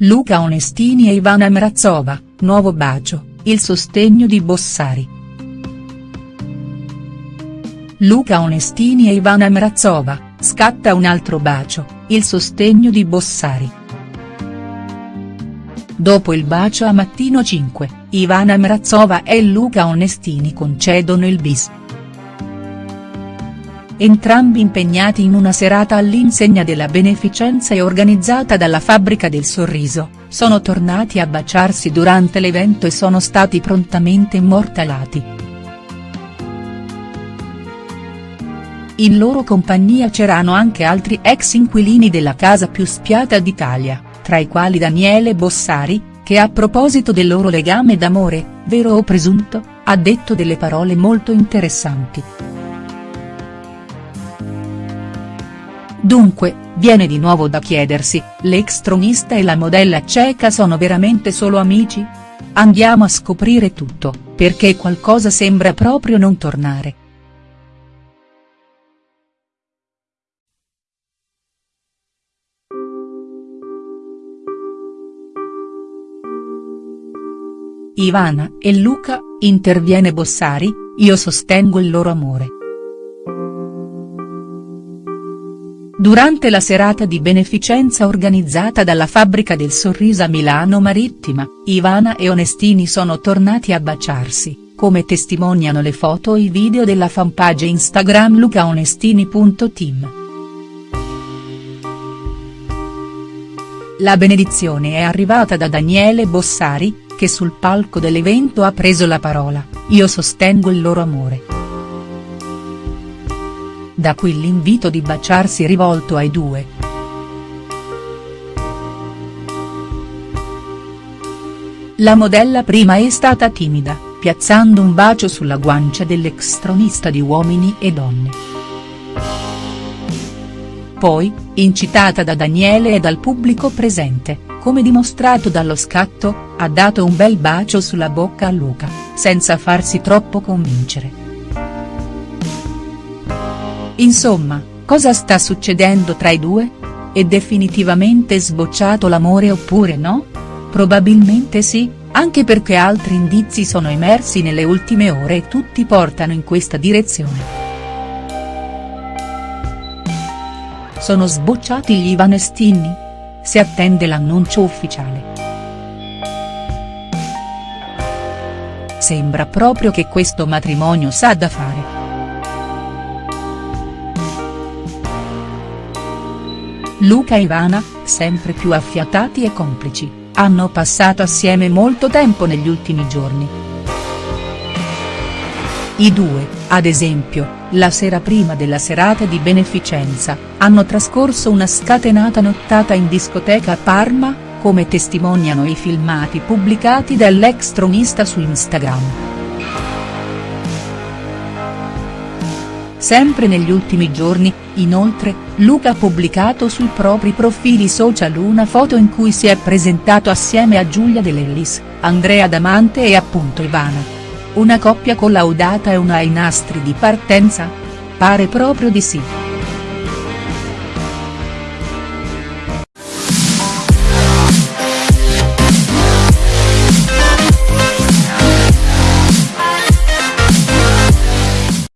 Luca Onestini e Ivana Mrazova, nuovo bacio, il sostegno di Bossari. Luca Onestini e Ivana Mrazova, scatta un altro bacio, il sostegno di Bossari. Dopo il bacio a Mattino 5, Ivana Mrazova e Luca Onestini concedono il bis. Entrambi impegnati in una serata all'insegna della beneficenza e organizzata dalla Fabbrica del Sorriso, sono tornati a baciarsi durante l'evento e sono stati prontamente immortalati. In loro compagnia c'erano anche altri ex inquilini della casa più spiata d'Italia, tra i quali Daniele Bossari, che a proposito del loro legame d'amore, vero o presunto, ha detto delle parole molto interessanti. Dunque, viene di nuovo da chiedersi, l'ex tronista e la modella ceca sono veramente solo amici? Andiamo a scoprire tutto, perché qualcosa sembra proprio non tornare. Ivana e Luca, interviene Bossari, io sostengo il loro amore. Durante la serata di beneficenza organizzata dalla Fabbrica del Sorriso a Milano Marittima, Ivana e Onestini sono tornati a baciarsi, come testimoniano le foto e i video della fanpage Instagram lucaonestini.team. La benedizione è arrivata da Daniele Bossari, che sul palco dell'evento ha preso la parola, io sostengo il loro amore. Da qui l'invito di baciarsi rivolto ai due. La modella prima è stata timida, piazzando un bacio sulla guancia dell'ex tronista di Uomini e Donne. Poi, incitata da Daniele e dal pubblico presente, come dimostrato dallo scatto, ha dato un bel bacio sulla bocca a Luca, senza farsi troppo convincere. Insomma, cosa sta succedendo tra i due? È definitivamente sbocciato l'amore oppure no? Probabilmente sì, anche perché altri indizi sono emersi nelle ultime ore e tutti portano in questa direzione. Sono sbocciati gli Ivanestini? Si attende l'annuncio ufficiale. Sembra proprio che questo matrimonio sa da fare. Luca e Ivana, sempre più affiatati e complici, hanno passato assieme molto tempo negli ultimi giorni. I due, ad esempio, la sera prima della serata di beneficenza, hanno trascorso una scatenata nottata in discoteca a Parma, come testimoniano i filmati pubblicati dall'ex tronista su Instagram. Sempre negli ultimi giorni, inoltre, Luca ha pubblicato sui propri profili social una foto in cui si è presentato assieme a Giulia De Lellis, Andrea Damante e appunto Ivana. Una coppia collaudata e una ai nastri di partenza? Pare proprio di sì.